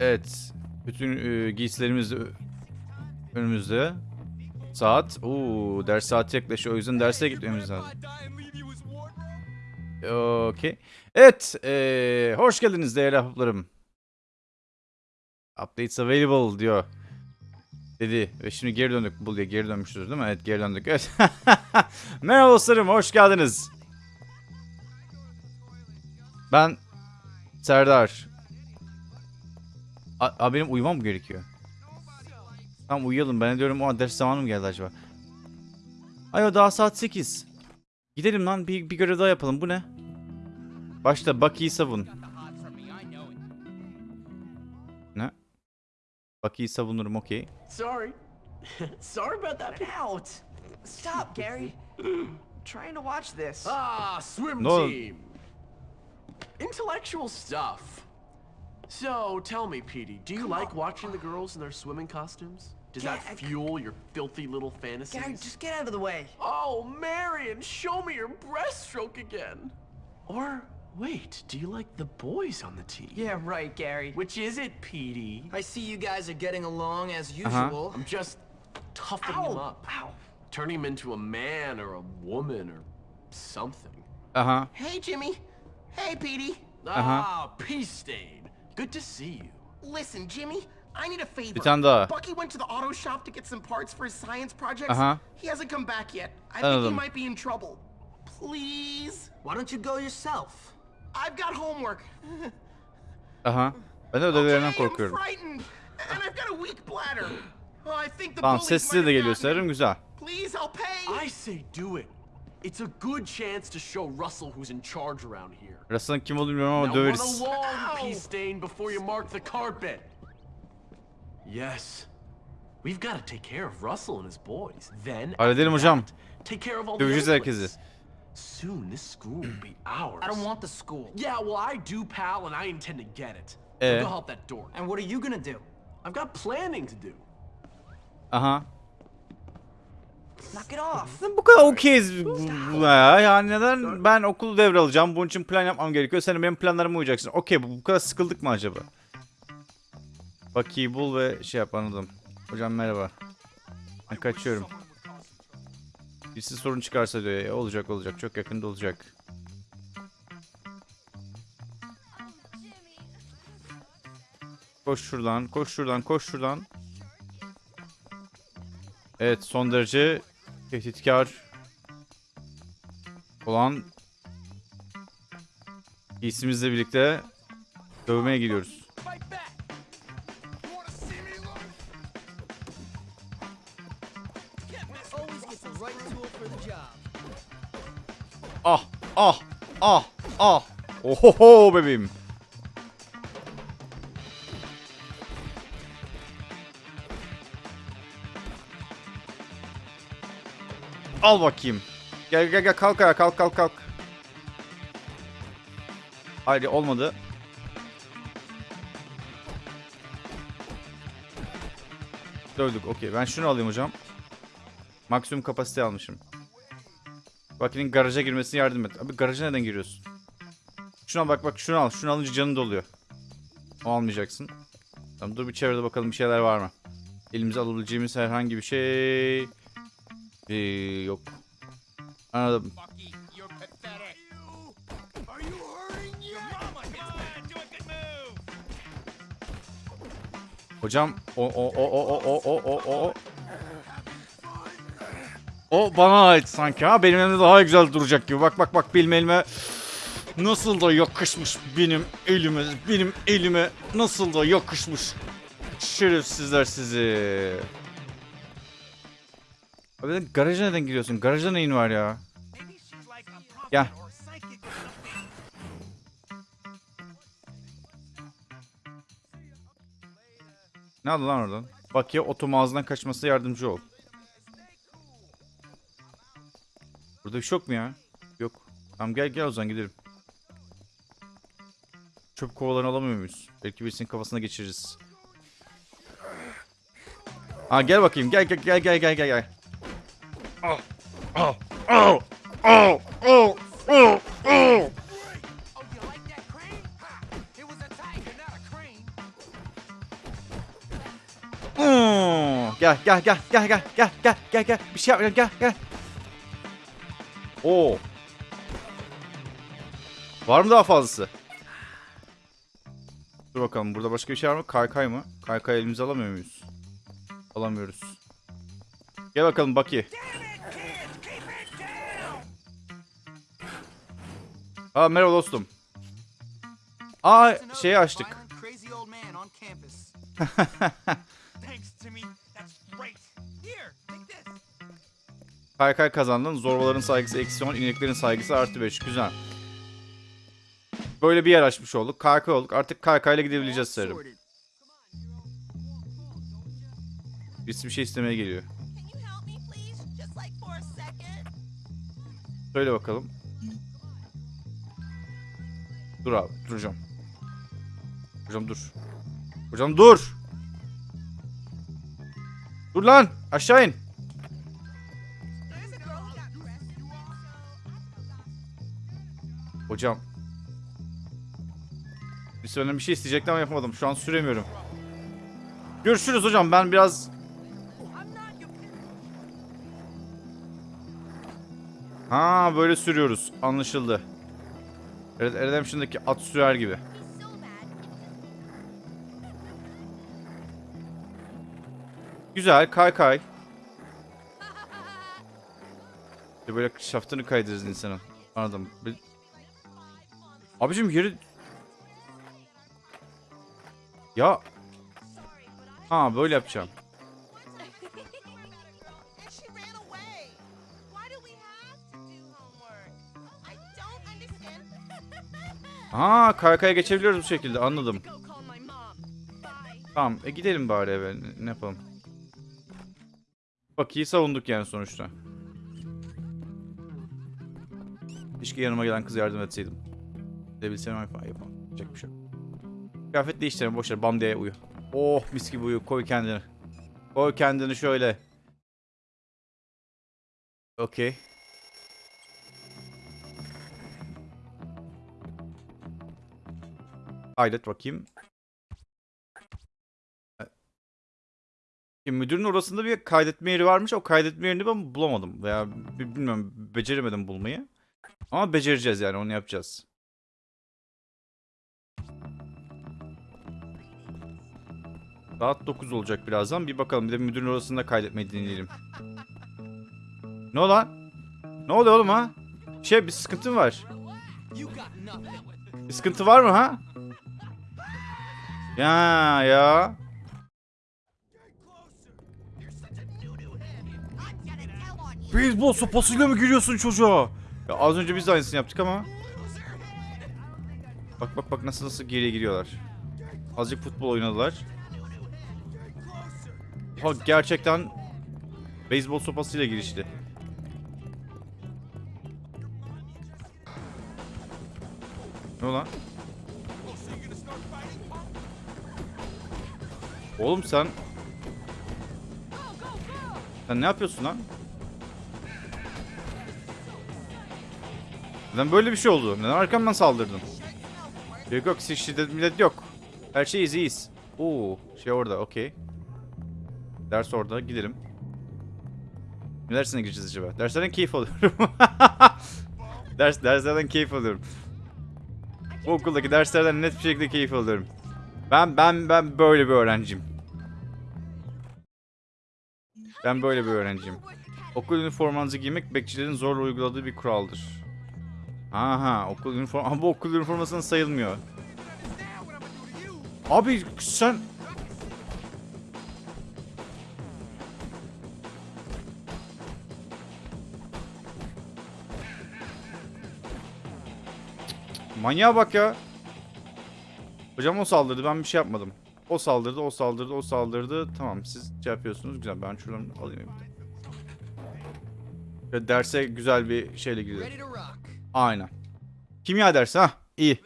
Evet. Bütün e, giysilerimiz önümüzde. Saat. Oo, ders saati yaklaşıyor. O yüzden derse gitmemiz lazım. Okey. Evet. e, hoş geldiniz değerli ahbaplarım. Updates available diyor. Dedi. Ve şimdi geri döndük. Bu diye geri dönmüşüz değil mi? Evet geri döndük. Evet. Merhaba dostlarım. Hoş geldiniz. Ben Serdar. A, a, benim uyumam mı gerekiyor? Tamam uyuyalım. Ben de diyorum o ders zamanı mı geldi acaba? Ayo daha saat 8. Gidelim lan bir, bir görev daha yapalım. Bu ne? Başta Bucky'yi savun. Ne? Bucky'yi savunurum okey. Sorry. Sorry about that. Out! Stop, Gary. trying to watch this. Ah, swim No. team. Intellectual stuff. So, tell me, Petey, do you Come like on. watching the girls in their swimming costumes? Does Yeah, that fuel your filthy little fantasies? Gary, just get out of the way. Oh, Marion, show me your breaststroke again. Or, wait, do you like the boys on the team? Yeah, right, Gary. Which is it, Petey? I see you guys are getting along as usual. Uh-huh. usual. I'm just toughening him up. Ow! Turning him into a man or a woman or something. Uh-huh. Hey, Jimmy. Hey, Petey. Ah, peace stain. Good to see you. Listen, Jimmy, I need a favor. Bir tane daha. Bucky went to the auto shop to get some parts for his science projects. Uh-huh. He hasn't come back yet. I think he might be in trouble. Please? Why don't you go yourself? I've got homework. uh-huh. I know Ben de ödevlerinden Okay, I'm korkuyorum. frightened. And I've got a weak bladder. Oh, I think the Tamam bullies sesli might de have geliyor gotten me. sanırım güzel. Please, I'll pay. I say do it. It's a good chance to show Russell who's in charge around here. Russell'ın kim olduğunu bilmiyorum ama döveriz. along, Ow. peace stain, before you mark the carpet. Yes. We've got to take care of Russell and his boys. Then, Halledelim hocam. take care of all the Döveceğiz herkesi. boys. Soon, this school will be ours. I don't want the school. Yeah, well, I do, pal, and I intend to get it. Eh. So go help that door. And what are you gonna do? I've got planning to do. Aha. Bu kadar okeyiz ya. Yani neden ben okulu devralacağım. Bunun için plan yapmam gerekiyor. Sen benim planlarıma uyacaksın. Okey bu bu kadar sıkıldık mı acaba? Bucky'yi bul ve şey yap anladım. Hocam merhaba. Ben kaçıyorum. Birisi sorun çıkarsa diyor ya. Olacak olacak. Çok yakında olacak. Koş şuradan. Koş şuradan. Koş şuradan. Evet son derece tehditkar olan giysimizle birlikte dövmeye gidiyoruz. Ah ah ah ah. Ohoho bebeğim. Al bakayım. Gel gel gel kalk ayağa kalk kalk kalk. Hayır olmadı. Dövdük okey. Ben şunu alayım hocam. Maksimum kapasite almışım. Bakinin garaja girmesine yardım et. Abi garaja neden giriyorsun? Şuna bak bak şunu al. Şunu alınca canın doluyor. O almayacaksın. Tamam dur bir çevrede bakalım bir şeyler var mı? Elimize alabileceğimiz herhangi bir şey... Ee, yok. Anladım. Hocam o o o o o o o o o o bana ait sanki ha benim elimde daha güzel duracak gibi bak bak bak benim elime nasıl da yakışmış benim elime benim elime nasıl da yakışmış şerefsizler sizi Abi garaja neden giriyorsun garaja neyin var ya Gel Ne oldu lan oradan? Bak ya otom ağzından kaçmasına yardımcı ol. Burada bir şey yok mu ya? Yok. Tamam gel gel o zaman gidelim. Çöp kovalarını alamıyor muyuz? Belki birisinin kafasına geçiririz. Aa gel bakayım. Gel gel gel gel gel gel. Oh, oh, oh, oh, oh, oh, oh. Gel gel gel gel gel gel gel gel gel bir şey yapmayalım gel gel. Oo. Var mı daha fazlası? Dur bakalım burada başka bir şey var mı? Kaykay mı? Kaykay elimize alamıyor muyuz? Alamıyoruz. Gel bakalım Baki. Aa merhaba dostum. Aa şeyi açtık. Kaykay kazandın. Zorbaların saygısı eksi 10, ineklerin saygısı artı 5. Güzel. Böyle bir yer açmış olduk. Kaykay olduk. Artık kaykayla gidebileceğiz sanırım. Birisi bir şey istemeye geliyor. Can you Dur abi. Duracağım. Hocam dur. Hocam dur. Dur lan. Aşağı in. Hocam. Bir senden bir şey isteyecektim ama yapamadım. Şu an süremiyorum. Görüşürüz hocam. Ben biraz... Ha böyle sürüyoruz. Anlaşıldı. Redemption'daki at sürer gibi. Güzel. Kay kay. Böyle şaftını kaydırırız insanın. Anladım. Abicim yeri... Ya... Ha böyle yapacağım. Ha kaykaya geçebiliyoruz bu şekilde anladım. Tamam e gidelim bari eve ne, yapalım. Bak iyi savunduk yani sonuçta. Keşke yanıma gelen kız yardım etseydim. Edebilsem yapamam. Yapacak bir şey yok. Kıyafet değiştirelim boşver bam diye uyu. Oh mis gibi uyu koy kendini. Koy kendini şöyle. Okey. Kaydet bakayım. E, Müdürün orasında bir kaydetme yeri varmış. O kaydetme yerini ben bulamadım. Veya bi- bilmiyorum beceremedim bulmayı. Ama becereceğiz yani onu yapacağız. Saat 9 olacak birazdan. Bir bakalım bir de müdürün orasında kaydetmeyi deneyelim. Ne oldu lan? Ne oluyor oğlum ha? Şey bir sıkıntı mı var? Bir sıkıntı var mı ha? Ya ya. Beyzbol sopasıyla mı giriyorsun çocuğa? Ya az önce biz de aynısını yaptık ama. Bak bak bak nasıl nasıl geriye giriyorlar. Azıcık futbol oynadılar. Ha gerçekten beyzbol sopasıyla girişti. Ne lan? Oğlum sen... Sen ne yapıyorsun lan? Neden böyle bir şey oldu? Neden arkamdan saldırdın? Yok yok siz şiddet millet yok. Her şey iyiyiz. Oo şey orada okey. Ders orada gidelim. Ne dersine gireceğiz acaba? Derslerden keyif alıyorum. Ders, derslerden keyif alıyorum. Bu okuldaki derslerden net bir şekilde keyif alıyorum. Ben ben ben böyle bir öğrenciyim. Ben böyle bir öğrenciyim. Okul üniformanızı giymek bekçilerin zorla uyguladığı bir kuraldır. Aha okul üniform ama bu okul üniformasının sayılmıyor. Abi sen Manyağa bak ya. Hocam o saldırdı ben bir şey yapmadım. O saldırdı, o saldırdı, o saldırdı. Tamam siz şey yapıyorsunuz. Güzel ben şuradan alayım. Ve derse güzel bir şeyle gidelim. Aynen. Kimya dersi ha. İyi.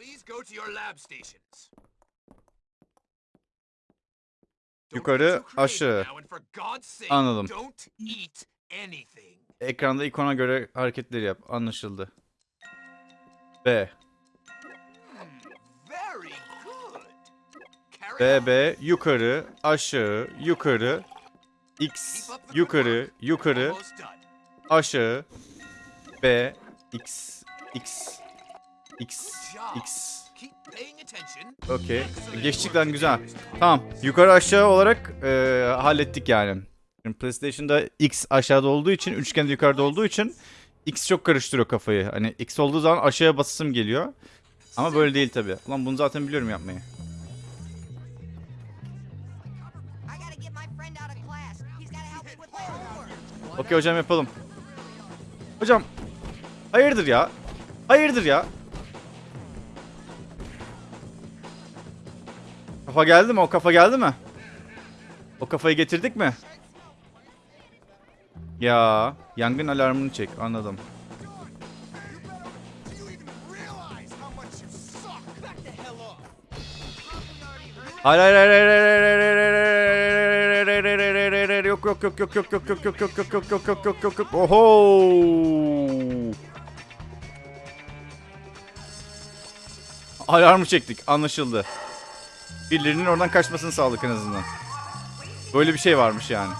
Yukarı, aşağı. Anladım. Ekranda ikona göre hareketleri yap. Anlaşıldı. B. good. Carry B, on. B. Yukarı, aşağı, yukarı. X yukarı yukarı aşağı B X X X X. Okey. Geçtik lan güzel. Tamam. Yukarı aşağı olarak e, hallettik yani. Şimdi PlayStation'da X aşağıda olduğu için, üçgen yukarıda olduğu için X çok karıştırıyor kafayı. Hani X olduğu zaman aşağıya basısım geliyor. Ama böyle değil tabi. Ulan bunu zaten biliyorum yapmayı. Okey hocam yapalım. Hocam. Hayırdır ya? Hayırdır ya? Kafa geldi mi? O kafa geldi mi? O kafayı getirdik mi? Ya yangın alarmını çek anladım. Hayır hayır hayır hayır hayır hayır hayır hayır yok yok yok yok yok yok yok yok yok yok yok yok yok yok yok yok oho alarmı çektik anlaşıldı birilerinin oradan kaçmasını sağladık en azından böyle bir şey varmış yani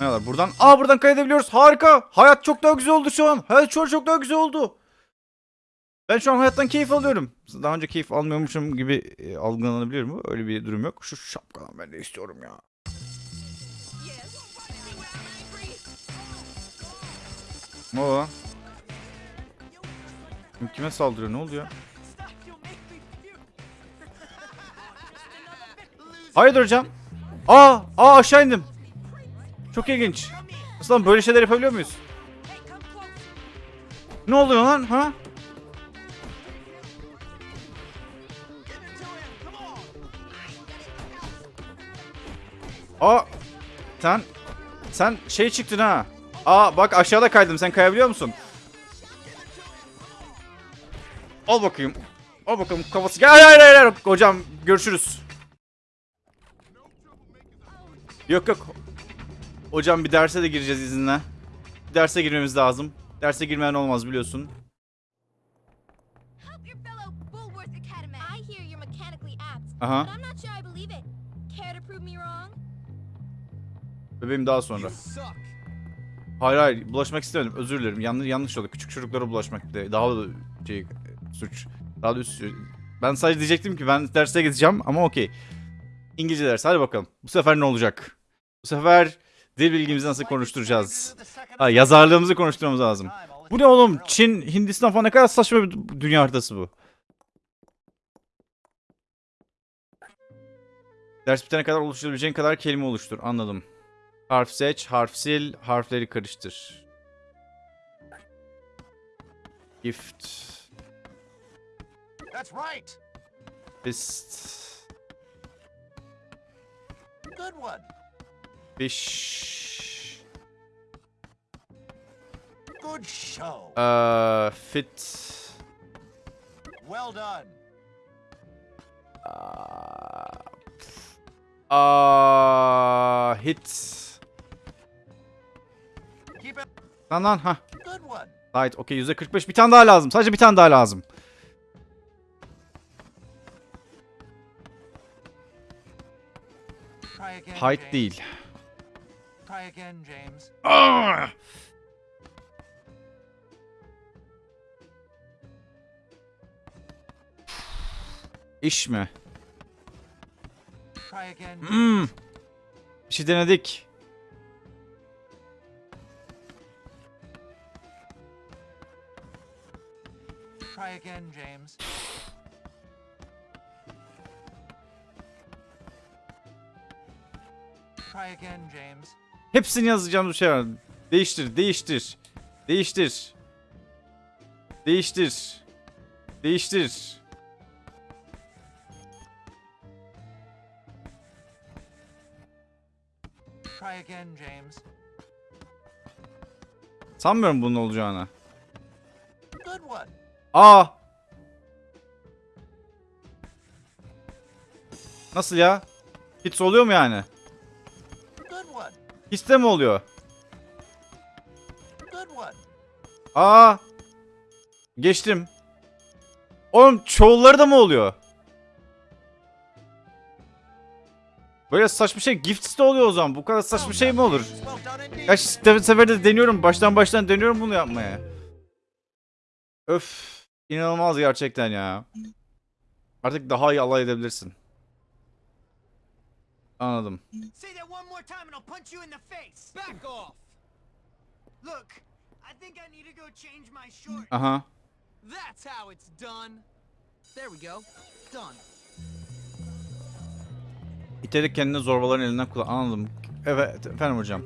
ne var buradan aa buradan kaydedebiliyoruz harika hayat çok daha güzel oldu şu an şu an çok daha güzel oldu ben şu an hayattan keyif alıyorum. Daha önce keyif almıyormuşum gibi e, algılanabilir mi? Öyle bir durum yok. Şu şapkadan ben de istiyorum ya. Ne o lan? Kim kime saldırıyor? Ne oluyor? Hayırdır hocam? Aa, aa aşağı indim. Çok ilginç. Nasıl lan böyle şeyler yapabiliyor muyuz? Ne oluyor lan ha? Aa sen sen şey çıktın ha. Aa bak aşağıda kaydım. Sen kayabiliyor musun? Al bakayım. Al bakalım kafası. Gel hayır hayır hayır. hayır. Hocam görüşürüz. Yok yok. Hocam bir derse de gireceğiz izinle. Bir derse girmemiz lazım. Derse girmeyen olmaz biliyorsun. Help Bebeğim daha sonra. Hayır hayır bulaşmak istemedim. Özür dilerim. Yanlış yanlış oldu. Küçük çocuklara bulaşmak bir de daha da şey suç. Daha da üst. Ben sadece diyecektim ki ben derse gideceğim ama okey. İngilizce ders. Hadi bakalım. Bu sefer ne olacak? Bu sefer dil bilgimizi nasıl konuşturacağız? Ha, yazarlığımızı konuşturmamız lazım. Bu ne oğlum? Çin, Hindistan falan ne kadar saçma bir dünya haritası bu. Ders bitene kadar oluşturabileceğin kadar kelime oluştur. Anladım. Harf seç, harf sil, harfleri karıştır. Gift. That's right. Fist. Good one. Fish. Good show. Uh, fit. Well done. Uh, hit. Keep Lan lan ha. Right, okey %45 bir tane daha lazım. Sadece bir tane daha lazım. Height değil. Ah! İş mi? Hmm. Bir şey denedik. Try again, James. Try again, James. Hepsini yazacağım bir şey var. Değiştir, değiştir. Değiştir. Değiştir. Değiştir. Try again, James. Sanmıyorum bunun olacağını. Good one. Aa. Nasıl ya? Hits oluyor mu yani? Hisse mi oluyor? Aa. Geçtim. Oğlum çoğulları da mı oluyor? Böyle saçma şey gift de oluyor o zaman. Bu kadar saçma şey mi olur? Kaç sefer de deniyorum. Baştan baştan deniyorum bunu yapmaya. Öf. İnanılmaz gerçekten ya. Artık daha iyi alay edebilirsin. Anladım. Aha. That's how it's done. There we go. Done. İterek kendini zorbaların elinden kullan. Anladım. Evet efendim hocam.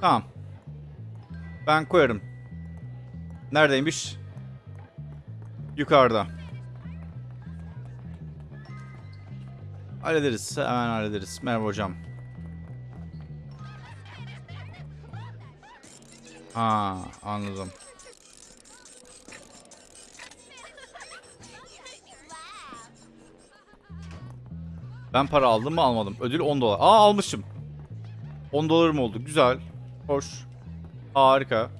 Tamam. Ben koyarım. Neredeymiş? Yukarıda. Hallederiz. Hemen hallederiz. Merhaba hocam. Ha, anladım. Ben para aldım mı almadım. Ödül 10 dolar. Aa almışım. 10 dolarım oldu. Güzel. Hoş. Harika.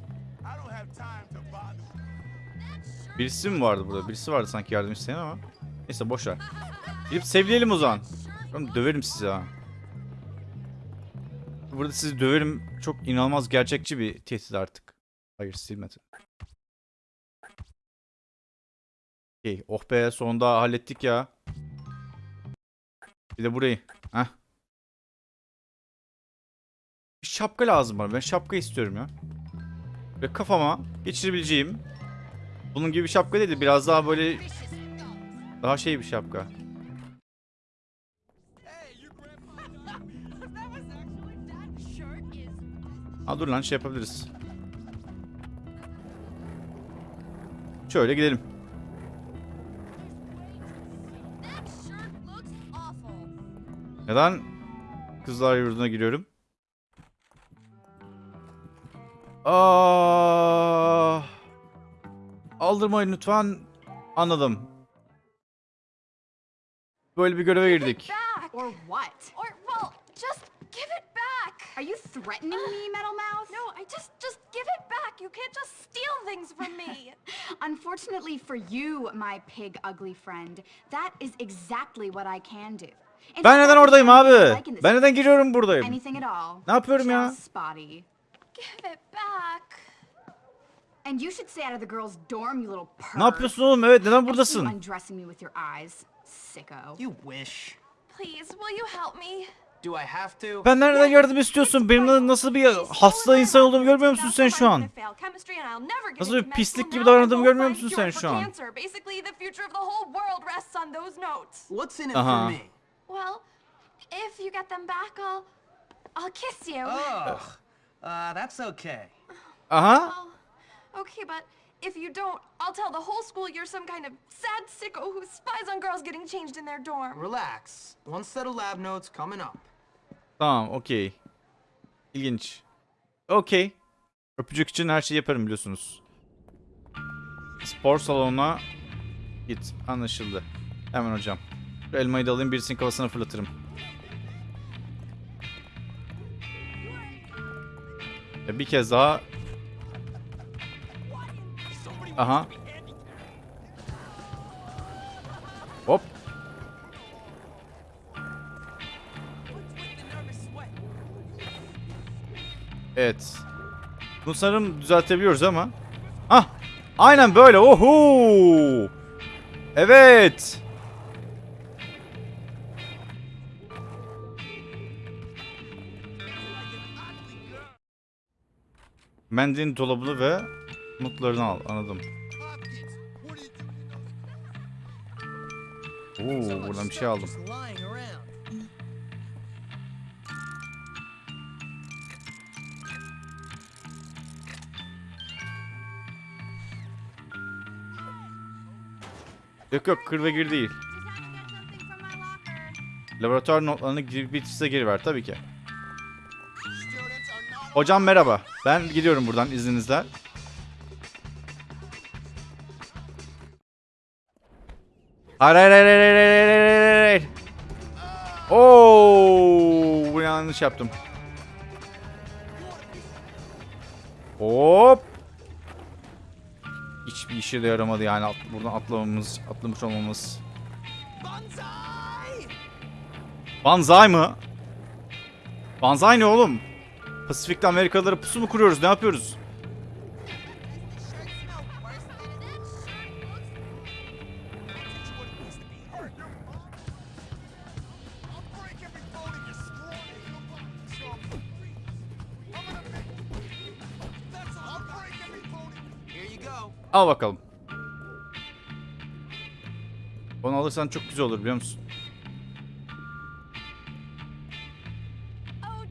Birisi mi vardı burada? Birisi vardı sanki yardım isteyen ama. Neyse boş ver. Gidip sevleyelim o zaman. Oğlum döverim sizi ha. Burada sizi döverim. Çok inanılmaz gerçekçi bir tehdit artık. Hayır silmedi. Okey. Oh be sonunda hallettik ya. Bir de burayı. Heh. Bir şapka lazım bana. Ben şapka istiyorum ya. Ve kafama geçirebileceğim bunun gibi bir şapka değil de biraz daha böyle daha şey bir şapka. Ha dur lan şey yapabiliriz. Şöyle gidelim. Neden kızlar yurduna giriyorum? Aa, aldırmayın lütfen. Anladım. Böyle bir göreve girdik. Back. Or what? Or well, just give it back. Are you threatening me, Metal Mouth? No, I just just give it back. You can't just steal things from me. Unfortunately for you, my pig ugly friend, that is exactly what I can do. Ben neden oradayım abi? Ben neden giriyorum buradayım? Ne yapıyorum ya? Give it back. And you should stay out of the girls' dorm, you little perv. Ne yapıyorsun oğlum? Evet neden buradasın? undressing me with your eyes, sicko. You wish. Please, will you help me? Do I have to? Ben nereden yardım istiyorsun? Benim nasıl bir hasta insan olduğumu görmüyor musun sen şu an? Nasıl bir pislik gibi davrandığımı görmüyor musun sen şu an? İt Uh-huh. for me? Well, if you get them back, I'll I'll kiss you. Ugh. Uh, that's okay. Aha. Okay, but if you don't, I'll tell the whole school you're some kind of sad sicko who spies on girls getting changed in their dorm. Relax. One set of lab notes coming up. Tamam okey. İlginç. Okey. Öpücük için her şeyi yaparım biliyorsunuz. Spor salonuna git. Anlaşıldı. Hemen hocam. Şu elmayı da alayım birisinin kafasına fırlatırım. Ve bir kez daha. Aha. Hop. Evet. Bunu sanırım düzeltebiliyoruz ama. Ah! Aynen böyle. Oho! Evet. Mendilin dolabını ve notlarını al. Anladım. Oo, buradan bir şey aldım. Yok yok kır değil. Laboratuvar notlarını bitirse geri ver tabii ki. Hocam merhaba. Ben gidiyorum buradan izninizle. Hayır hayır hayır hayır hayır hayır hayır. Oo, bu yanlış yaptım. Hop. Hiçbir işe de yaramadı yani at, buradan atlamamız, atlamış olmamız. Banzai! Banzai mı? Banzai ne oğlum? Pasifik'te Amerikalılara pusu mu kuruyoruz? Ne yapıyoruz? Al bakalım. Onu alırsan çok güzel olur biliyor musun? Oh.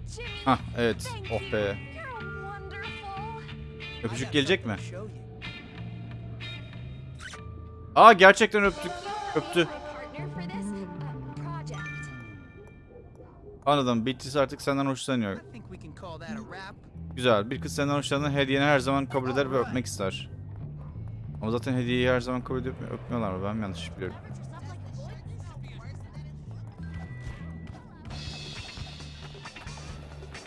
Hah evet. Oh be. Öpücük gelecek mi? Aa gerçekten öptük. Öptü. uh. Anladım. Beatrice artık senden hoşlanıyor. Güzel. Bir kız senden hoşlanan hediyeni her zaman kabul eder ve öpmek ister. Ama zaten hediyeyi her zaman kabul edip öpmüyorlar mı? Ben yanlış biliyorum?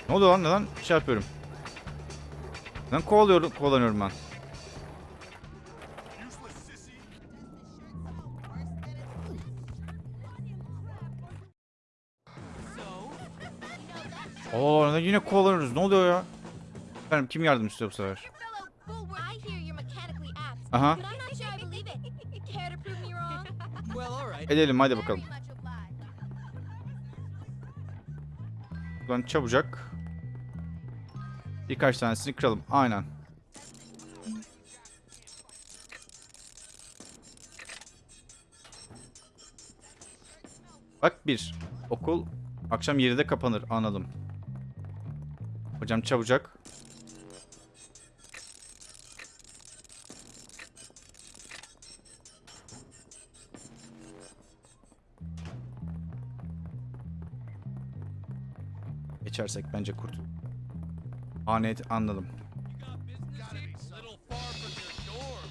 Ne oluyor lan? Neden şey yapıyorum? Neden kovalıyorum, kovalanıyorum ben? Oo neden yine kovalanıyoruz? Ne oluyor ya? Efendim kim yardım istiyor bu sefer? Right. Edelim hadi bakalım. Buradan çabucak. Birkaç tanesini kıralım. Aynen. Bak bir. Okul akşam 7'de kapanır. Anladım. Hocam çabucak. Geçersek bence kurtul. Anet anladım.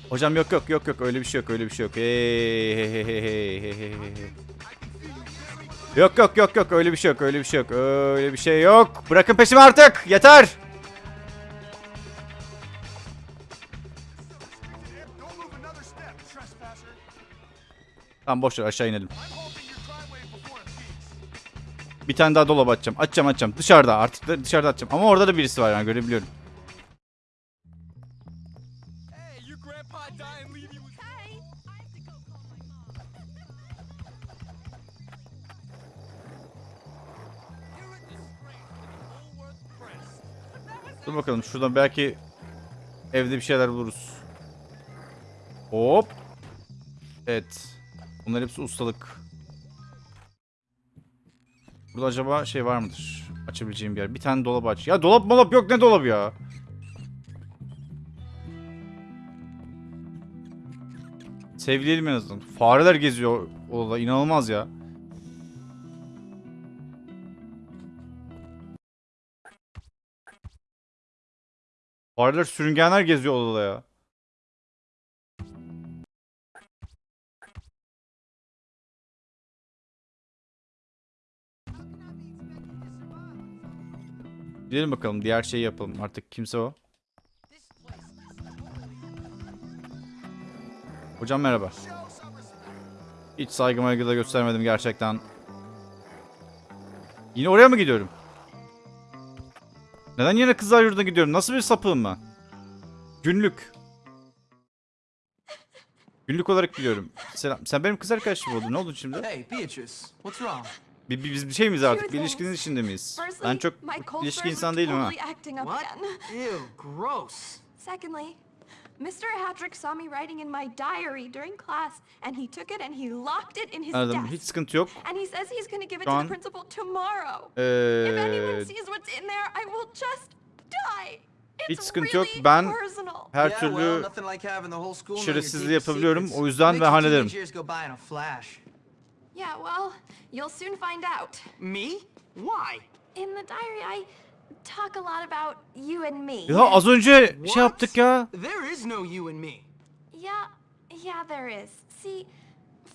Hocam yok yok yok yok öyle bir şey yok öyle bir şey yok. Hey, hey, hey, hey. Yok yok yok yok öyle bir şey yok öyle bir şey yok öyle bir şey yok. Bırakın peşimi artık yeter. Tamam boş ver aşağı inelim. Bir tane daha dolap açacağım. Açacağım açacağım. Dışarıda artık da dışarıda açacağım. Ama orada da birisi var yani görebiliyorum. Dur bakalım şuradan belki evde bir şeyler buluruz. Hop. Evet. Bunlar hepsi ustalık. Burada acaba şey var mıdır? Açabileceğim bir yer. Bir tane dolap aç. Ya dolap molap yok ne dolabı ya? Sevleyelim en azından. Fareler geziyor odada. inanılmaz ya. Fareler sürüngenler geziyor odada ya. Gidelim bakalım diğer şeyi yapalım artık kimse o. Hocam merhaba. Hiç saygı maygı da göstermedim gerçekten. Yine oraya mı gidiyorum? Neden yine kızlar yurduna gidiyorum? Nasıl bir sapığım ben? Günlük. Günlük olarak gidiyorum. Selam. Sen benim kız arkadaşım oldun. Ne oldu şimdi? Hey, Beatrice, what's wrong? Bir, bir- biz bir şey miyiz artık? Bir ilişkinin içinde miyiz? Ben çok ilişki insan değilim ha. Secondly, Mr. Hattrick saw me writing in my diary during class, and he took it and he locked it in his Anladım. desk. Hiç sıkıntı yok. And he says he's going to give it Şu to an- the principal tomorrow. If anyone Ee, sees what's in there, I will just die. It's Hiç sıkıntı yok. really Ben personal. her türlü şerefsizliği yapabiliyorum. O yüzden ben hallederim. Yeah, well, you'll soon find out. Me? Why? In the diary, I talk a lot about you and me. ya az önce What? şey yaptık ya. There is no you and me. Yeah, yeah, there is. See,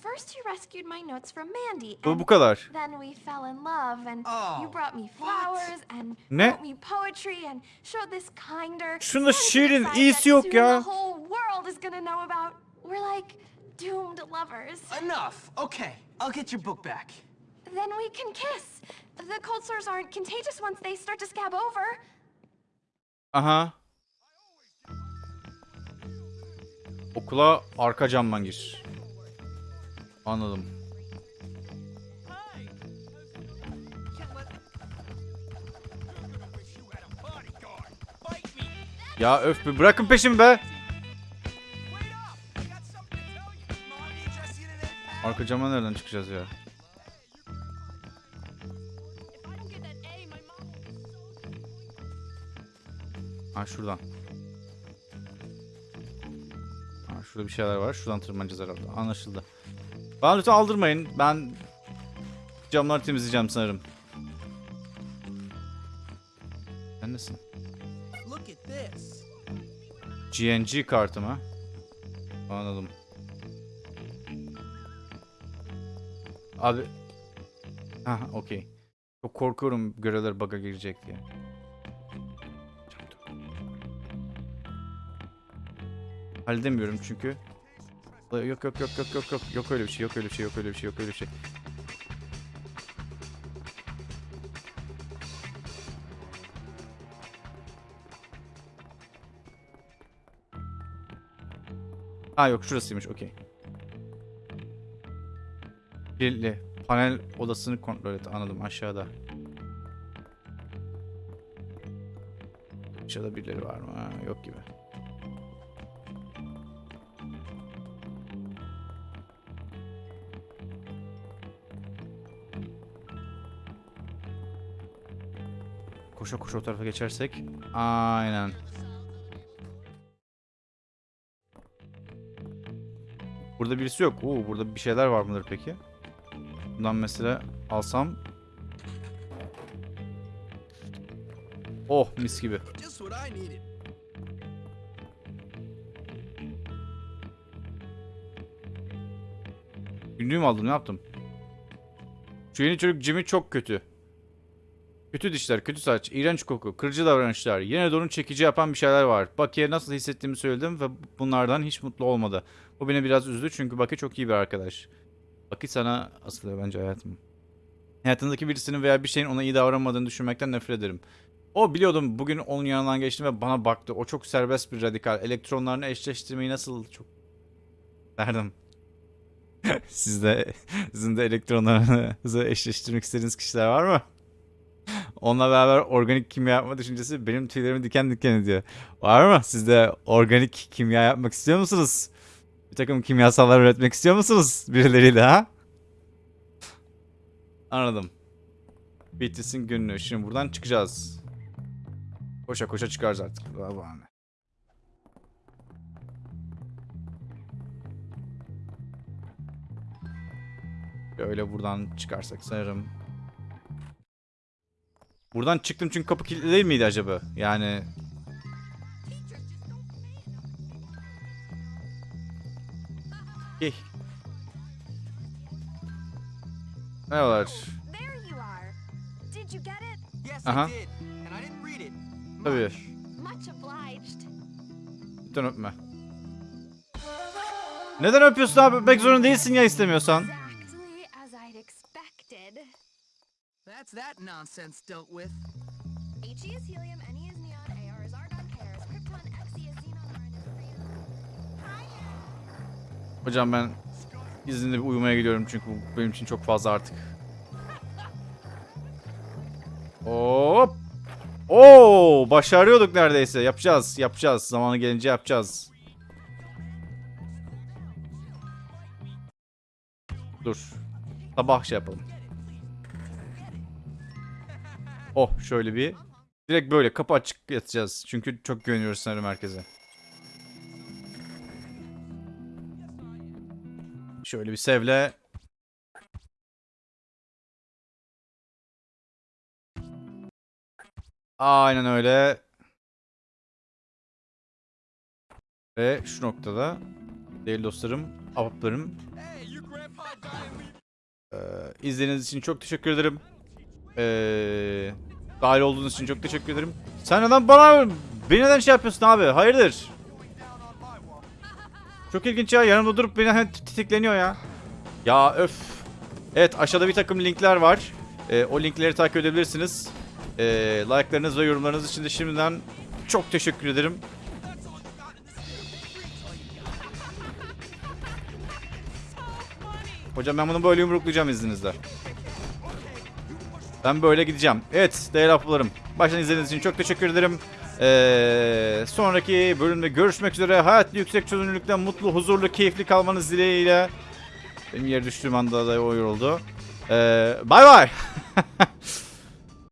first you rescued my notes from Mandy. Bu and bu kadar. Then we fell in love, and Oh, you brought me what? flowers and Ne? wrote me poetry and showed this kinder. Şunda sensitive şiirin side iyisi that yok ya. The whole world is gonna know about. We're like doomed lovers. Enough. Okay, I'll get your book back. Then we can kiss. The cold sores aren't contagious once they start to scab over. Aha. Okula arka camdan gir. Anladım. Ya öf bir bırakın peşimi be. Arka cama nereden çıkacağız ya? Ha şuradan. Ha şurada bir şeyler var. Şuradan tırmanacağız herhalde. Anlaşıldı. Bana lütfen aldırmayın. Ben camları temizleyeceğim sanırım. Sen nesin? GNG kartı mı? Anladım. Abi. Ha okey. Çok korkuyorum görevler bug'a girecek diye. Halledemiyorum çünkü. Yok yok yok yok yok yok yok öyle bir şey yok öyle bir şey yok öyle bir şey yok öyle bir şey. Ha yok şurasıymış okey. Kirli. Panel odasını kontrol et anladım aşağıda. Aşağıda birileri var mı? Ha, yok gibi. Koşa koşa o tarafa geçersek. Aynen. Burada birisi yok. Oo, burada bir şeyler var mıdır peki? Bundan mesela alsam. Oh mis gibi. Needed. Günlüğümü aldım ne yaptım? Şu yeni çocuk Jimmy çok kötü. Kötü dişler, kötü saç, iğrenç koku, kırıcı davranışlar, yine de onu çekici yapan bir şeyler var. Bucky'e nasıl hissettiğimi söyledim ve bunlardan hiç mutlu olmadı. Bu beni biraz üzdü çünkü Bucky çok iyi bir arkadaş. Bucky sana asılıyor bence hayatım. Hayatındaki birisinin veya bir şeyin ona iyi davranmadığını düşünmekten nefret ederim. O biliyordum bugün onun yanından geçtim ve bana baktı. O çok serbest bir radikal. Elektronlarını eşleştirmeyi nasıl çok... Derdim. Siz de, sizin de elektronlarınızı eşleştirmek istediğiniz kişiler var mı? Onunla beraber organik kimya yapma düşüncesi benim tüylerimi diken diken ediyor. Var mı? Siz de organik kimya yapmak istiyor musunuz? Bir takım kimyasallar üretmek istiyor musunuz birileriyle ha? Anladım. Beatrice'in günlüğü. Şimdi buradan çıkacağız. Koşa koşa çıkarız artık. Vay. Böyle buradan çıkarsak sanırım. Buradan çıktım çünkü kapı kilitli değil miydi acaba? Yani... didn't read it. Tabii. Lütfen öpme. Neden öpüyorsun abi? Öpmek zorunda değilsin ya istemiyorsan. That's that nonsense dealt with. He is helium, Ne Hocam ben izinli bir uyumaya gidiyorum çünkü bu benim için çok fazla artık. Hop. Oo, başarıyorduk neredeyse. Yapacağız, yapacağız. Zamanı gelince yapacağız. Dur. Sabah şey yapalım. Oh, şöyle bir. Direkt böyle kapı açık yatacağız. Çünkü çok güveniyoruz sanırım herkese. Şöyle bir sevle. Aynen öyle. Ve şu noktada değerli dostlarım, we Ee, izlediğiniz için çok teşekkür ederim. Ee, dahil olduğunuz için çok teşekkür ederim. Sen neden bana, beni neden şey yapıyorsun abi? Hayırdır? Çok ilginç ya. Yanımda durup beni hemen titikleniyor ya. Ya öf. Evet aşağıda bir takım linkler var. Ee, o linkleri takip edebilirsiniz. Ee, like'larınız ve yorumlarınız için de şimdiden çok teşekkür ederim. Hocam ben bunu böyle yumruklayacağım izninizle. Ben böyle gideceğim. Evet değerli haplarım. Baştan izlediğiniz için çok teşekkür ederim. Ee, sonraki bölümde görüşmek üzere. Hayat yüksek çözünürlükten mutlu, huzurlu, keyifli kalmanız dileğiyle. Benim yere düştüğüm anda da o yoruldu. Ee, bye bye.